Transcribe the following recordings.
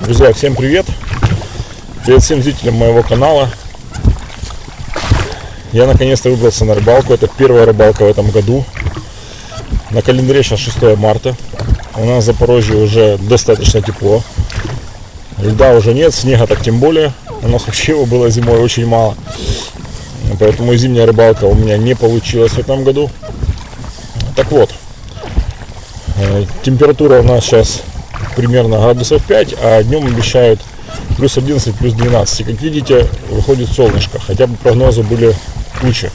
Друзья, всем привет! Привет всем зрителям моего канала. Я наконец-то выбрался на рыбалку. Это первая рыбалка в этом году. На календаре сейчас 6 марта. У нас в Запорожье уже достаточно тепло. Льда уже нет, снега так тем более. У нас вообще его было зимой очень мало. Поэтому зимняя рыбалка у меня не получилась в этом году. Так вот, э, температура у нас сейчас примерно градусов 5, а днем обещают плюс 11, плюс 12. И как видите, выходит солнышко, хотя бы прогнозы были тучи.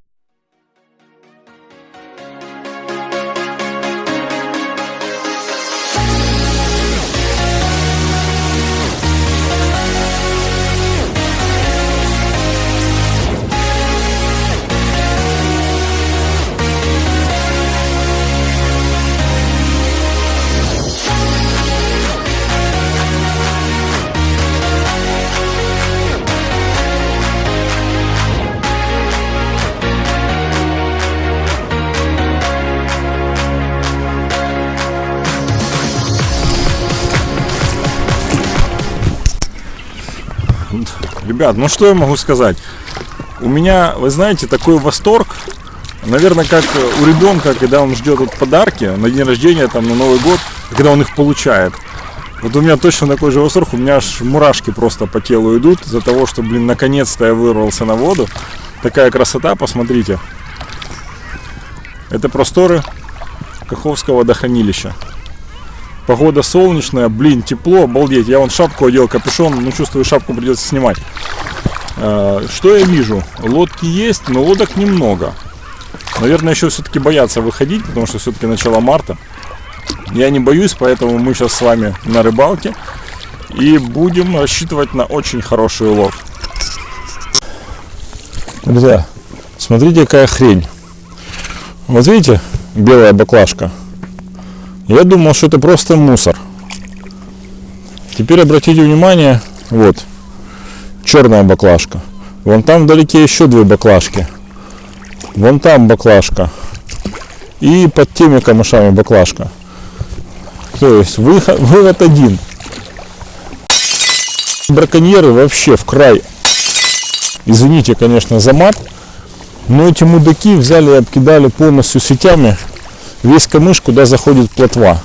Ребят, ну что я могу сказать? У меня, вы знаете, такой восторг, наверное, как у ребенка, когда он ждет вот подарки на день рождения, там, на Новый год, когда он их получает. Вот у меня точно такой же восторг, у меня аж мурашки просто по телу идут из-за того, что, блин, наконец-то я вырвался на воду. Такая красота, посмотрите. Это просторы Каховского водохранилища. Погода солнечная, блин, тепло, обалдеть. Я вон шапку одел, капюшон, ну чувствую, шапку придется снимать. А, что я вижу? Лодки есть, но лодок немного. Наверное, еще все-таки боятся выходить, потому что все-таки начало марта. Я не боюсь, поэтому мы сейчас с вами на рыбалке. И будем рассчитывать на очень хороший улов. Друзья, смотрите, какая хрень. Вот видите, белая баклажка. Я думал, что это просто мусор. Теперь обратите внимание, вот, черная баклажка. Вон там вдалеке еще две баклажки. Вон там баклажка. И под теми камышами баклажка. То есть выход, вывод один. Браконьеры вообще в край. Извините, конечно, за мат. Но эти мудаки взяли и обкидали полностью сетями весь камыш, куда заходит плотва.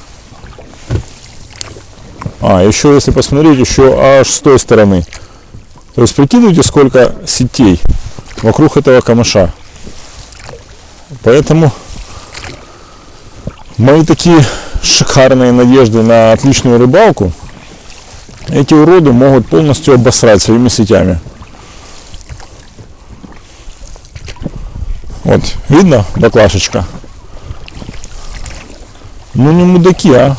А, еще если посмотреть, еще аж с той стороны. То есть прикидывайте, сколько сетей вокруг этого камыша. Поэтому мои такие шикарные надежды на отличную рыбалку, эти уроды могут полностью обосрать своими сетями. Вот, видно баклашечка? Ну не мудаки, а.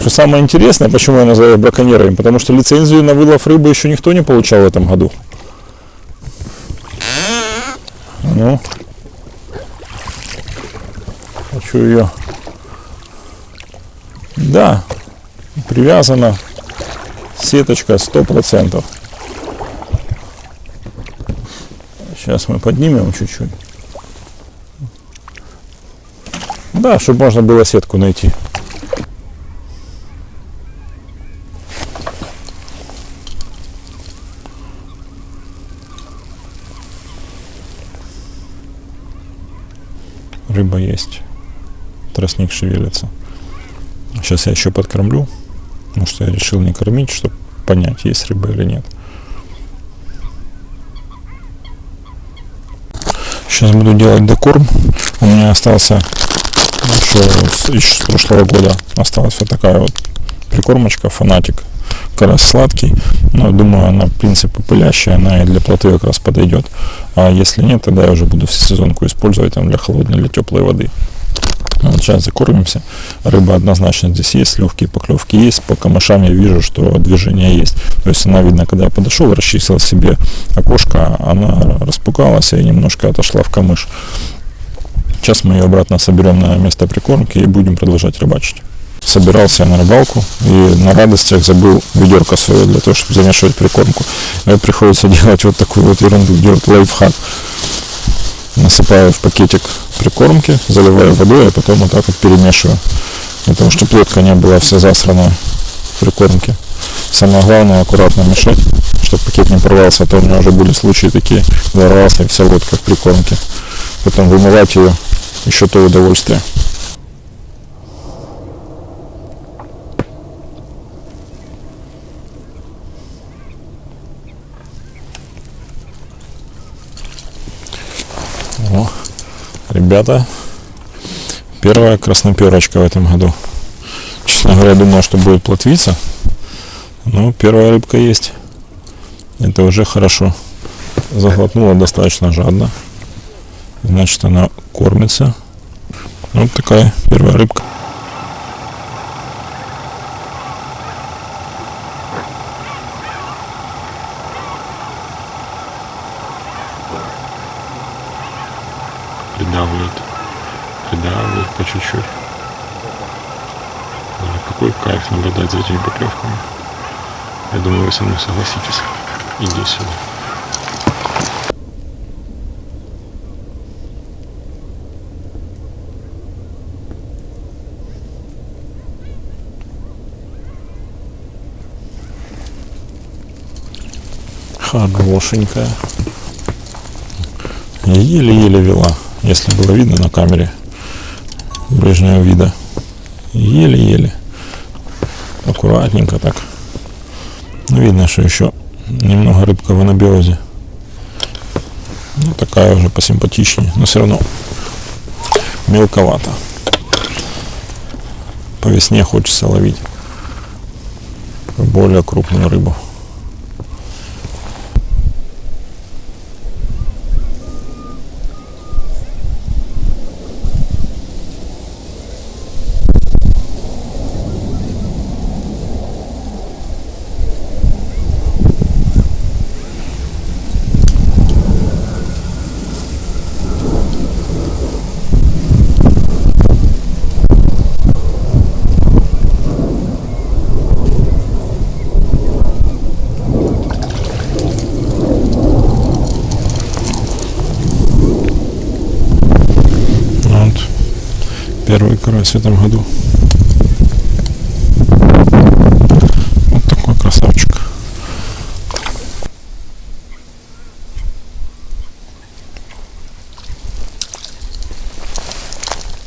Что самое интересное, почему я называю их браконьерами, потому что лицензию на вылов рыбы еще никто не получал в этом году. Ну, хочу ее. Да, привязана сеточка сто процентов. Сейчас мы поднимем чуть-чуть. Да, чтобы можно было сетку найти. Рыба есть. Тростник шевелится. Сейчас я еще подкормлю. Потому что я решил не кормить, чтобы понять, есть рыба или нет. Сейчас буду делать декорм. У меня остался еще с, с прошлого года осталась вот такая вот прикормочка, фанатик, как раз сладкий, но думаю, она, в принципе, пылящая, она и для плоты как раз подойдет. А если нет, тогда я уже буду всесезонку использовать там для холодной или теплой воды. Вот сейчас закормимся. Рыба однозначно здесь есть, легкие поклевки есть. По камышам я вижу, что движение есть. То есть она, видно, когда я подошел, расчистила себе окошко, она распугалась и немножко отошла в камыш. Сейчас мы ее обратно соберем на место прикормки и будем продолжать рыбачить. Собирался я на рыбалку и на радостях забыл ведерко свое для того, чтобы замешивать прикормку. И приходится делать вот такую вот ерунду, делать лайфхак. Насыпаю в пакетик прикормки, заливаю водой, а потом вот так вот перемешиваю. Для того, чтобы плотка не была вся засранная. прикормки. Самое главное аккуратно мешать, чтобы пакет не порвался, а то у меня уже были случаи такие, ворвался и вся лодка в прикормке. Потом вымывать ее еще то удовольствие. О, ребята, первая красноперочка в этом году. Честно говоря, думал, что будет плотвица. Но первая рыбка есть. Это уже хорошо. Заглотнула достаточно жадно. Значит, она кормится. Вот такая первая рыбка. придавливает, придавливает по чуть-чуть. Какой кайф наблюдать за этими поклевками. Я думаю, вы со мной согласитесь. Иди сюда. Хорошенькая. Еле-еле вела, если было видно на камере ближнего вида. Еле-еле. Аккуратненько так. Ну, видно, что еще немного рыбка в анабиозе. Ну, такая уже посимпатичнее, но все равно мелковато. По весне хочется ловить более крупную рыбу. Первый карась в этом году. Вот такой красавчик.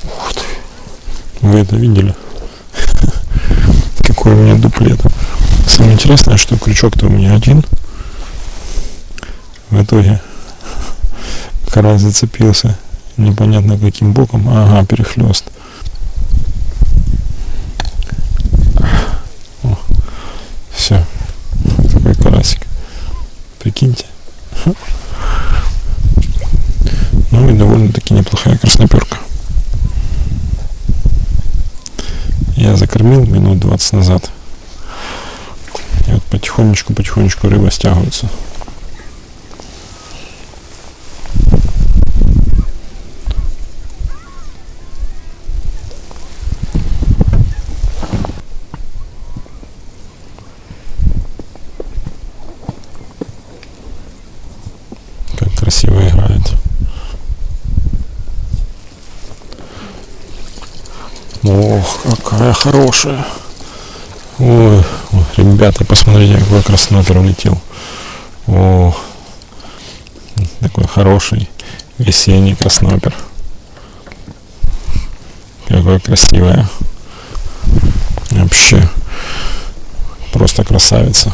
Ух ты. Вы это видели? Какой у меня дуплет. Самое интересное, что крючок-то у меня один. В итоге карась зацепился непонятно каким боком. Ага, перехлест. Все. Такой карасик. Прикиньте. Ну и довольно-таки неплохая красноперка. Я закормил минут 20 назад. И вот потихонечку-потихонечку рыба стягивается. Какая хорошая. Ой, ребята, посмотрите, какой краснопер улетел. О, такой хороший весенний краснопер. Какой красивая. Вообще, просто красавица.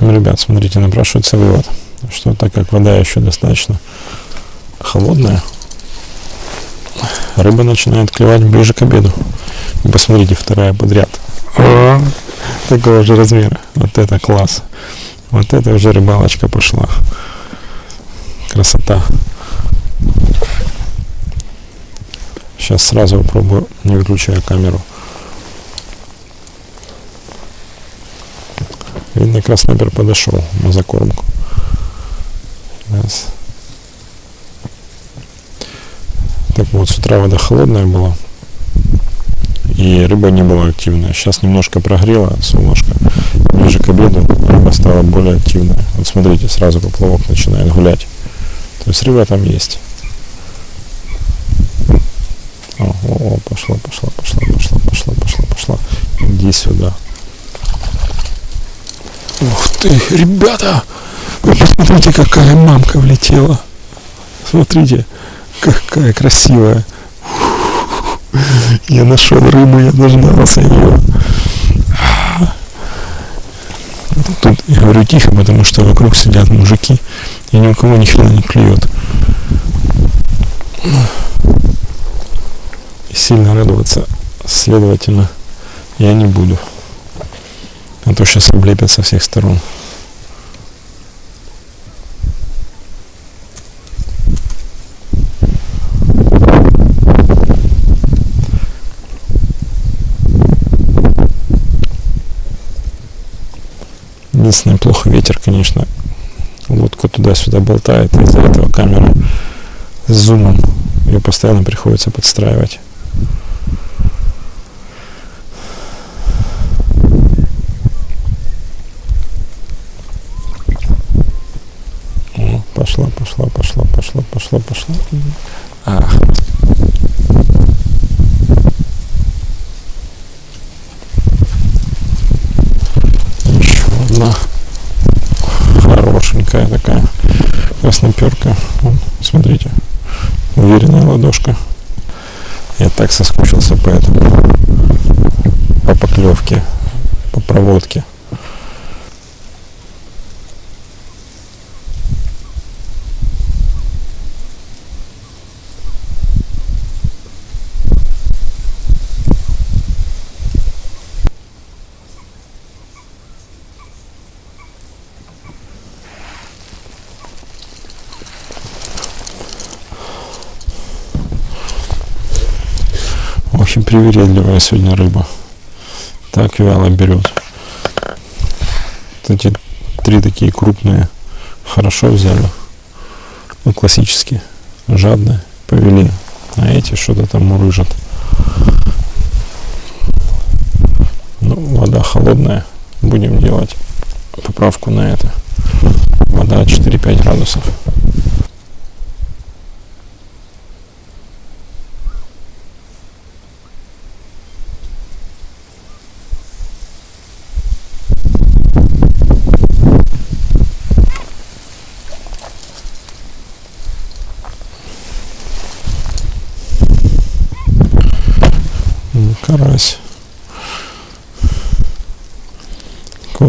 общем, ребят, смотрите, напрашивается вывод, что так как вода еще достаточно холодная, рыба начинает клевать ближе к обеду. И посмотрите, вторая подряд. Такого же размера. Вот это класс. Вот это уже рыбалочка пошла. Красота. Сейчас сразу попробую, не выключая камеру. Видно, краснопер подошел на закормку. Раз. Так вот, с утра вода холодная была. И рыба не была активная. Сейчас немножко прогрела солнышко. Ближе к обеду рыба стала более активная. Вот смотрите, сразу поплавок начинает гулять. То есть рыба там есть. О, о, о, пошла, пошла, пошла, пошла, пошла, пошла, пошла. Иди сюда. Ух ты, ребята! Вы посмотрите, какая мамка влетела. Смотрите, какая красивая. Я нашел рыбу, я дождался ее. Тут я говорю тихо, потому что вокруг сидят мужики, и ни у кого ни хрена не клюет. И сильно радоваться, следовательно, я не буду. А то сейчас облепят со всех сторон. Единственное, плохо ветер, конечно. Лодка туда-сюда болтает, из-за этого камера с зумом. Ее постоянно приходится подстраивать. Пошла, пошла, пошла, пошла, пошла, пошла. Ах. Еще одна хорошенькая такая красноперка. Вон, смотрите, уверенная ладошка. Я так соскучился по этому, по поклевке, по проводке. Очень привередливая сегодня рыба. Так вяло берет. Эти три такие крупные хорошо взяли. Ну, классические. Жадные. Повели. А эти что-то там мурыжат. Ну, вода холодная. Будем делать поправку на это. Вода 4-5 градусов.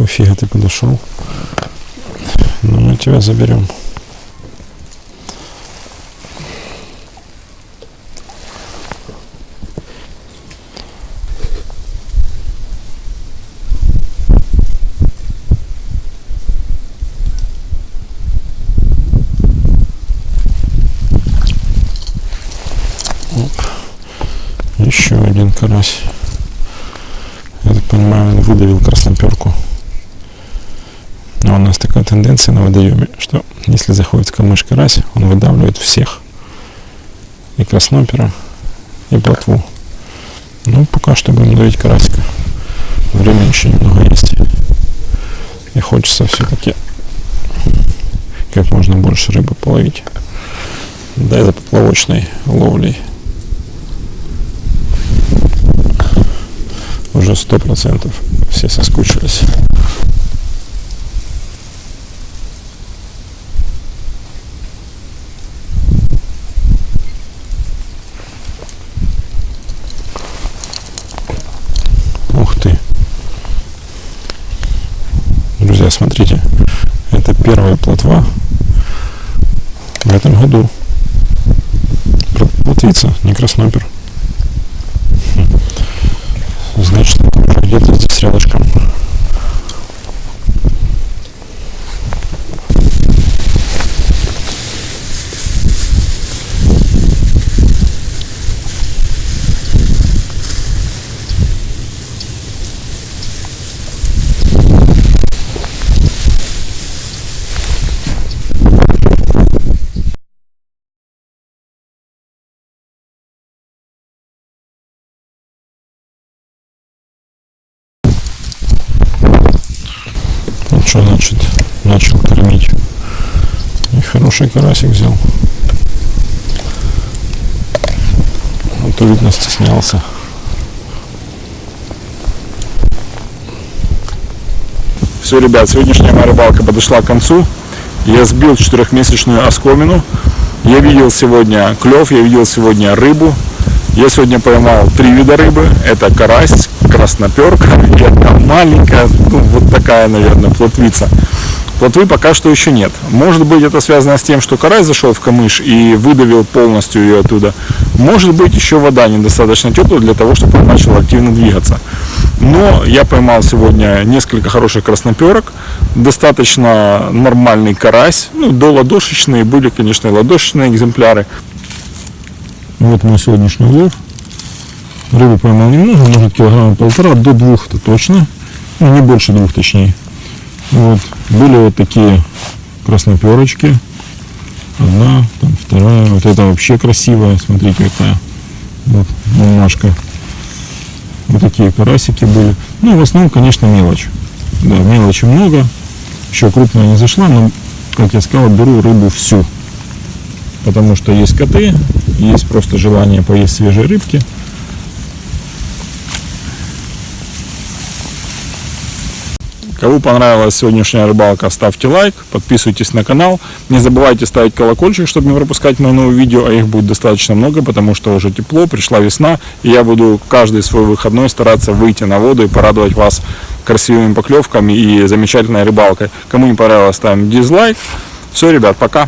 Фига ты подошел? Ну, мы тебя заберем. Еще один карась. Я так понимаю, он выдавил красноперку. Но у нас такая тенденция на водоеме, что если заходит камыш карась, он выдавливает всех. И краснопера, и плотву. Ну, пока что будем давить карасика. Время еще немного есть. И хочется все-таки как можно больше рыбы половить. Да, за поплавочной ловлей. уже сто процентов все соскучились. Ух ты. Друзья, смотрите. Это первая плотва в этом году. Плотвица, не краснопер. Значит, уже где-то здесь рядышком. Ну что значит начал кормить? И хороший карасик взял. Вот кто, видно, стеснялся. Все, ребят, сегодняшняя моя рыбалка подошла к концу. Я сбил четырехмесячную оскомину. Я видел сегодня клев, я видел сегодня рыбу. Я сегодня поймал три вида рыбы. Это карась, красноперка и одна маленькая, ну вот такая, наверное, плотвица. Плотвы пока что еще нет. Может быть это связано с тем, что карась зашел в камыш и выдавил полностью ее оттуда. Может быть еще вода недостаточно теплая для того, чтобы он начал активно двигаться. Но я поймал сегодня несколько хороших красноперок, достаточно нормальный карась, ну до ладошечные, были конечно и ладошечные экземпляры. Вот мой сегодняшний улов. Рыбы поймал немного, может килограмма полтора, до двух это точно. Ну, не больше двух точнее. Вот. Были вот такие красноперочки. Одна, там вторая. Вот это вообще красивая. Смотрите, какая. Вот, бумажка. Вот такие карасики были. Ну, в основном, конечно, мелочь. Да, мелочи много. Еще крупная не зашла, но, как я сказал, беру рыбу всю. Потому что есть коты, есть просто желание поесть свежей рыбки. Кому понравилась сегодняшняя рыбалка, ставьте лайк, подписывайтесь на канал. Не забывайте ставить колокольчик, чтобы не пропускать мои новые видео, а их будет достаточно много, потому что уже тепло, пришла весна, и я буду каждый свой выходной стараться выйти на воду и порадовать вас красивыми поклевками и замечательной рыбалкой. Кому не понравилось, ставим дизлайк. Все, ребят, пока.